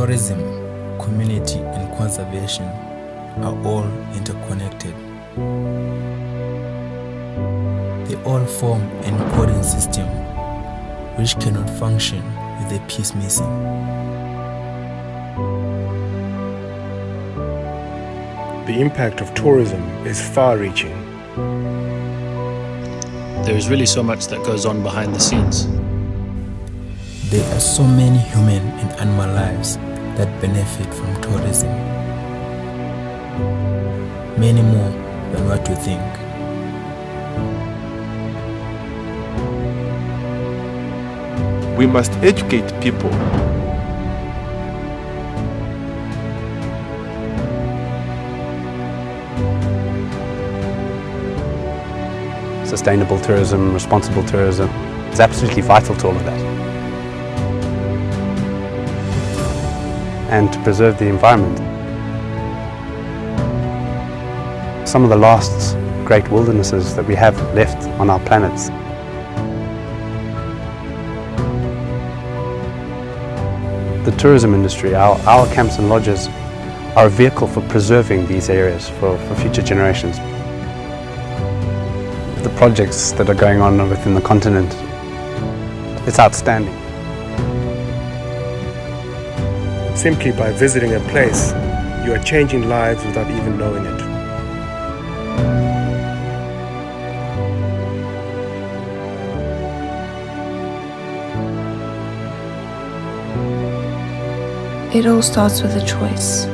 Tourism, community, and conservation are all interconnected. They all form an important system which cannot function with a piece missing. The impact of tourism is far reaching. There is really so much that goes on behind the scenes. There are so many human and animal lives that benefit from tourism. Many more than what we think. We must educate people. Sustainable tourism, responsible tourism, is absolutely vital to all of that. And to preserve the environment. Some of the last great wildernesses that we have left on our planets the tourism industry, our, our camps and lodges are a vehicle for preserving these areas for, for future generations. The projects that are going on within the continent, it's outstanding. Simply by visiting a place, you are changing lives without even knowing it. It all starts with a choice.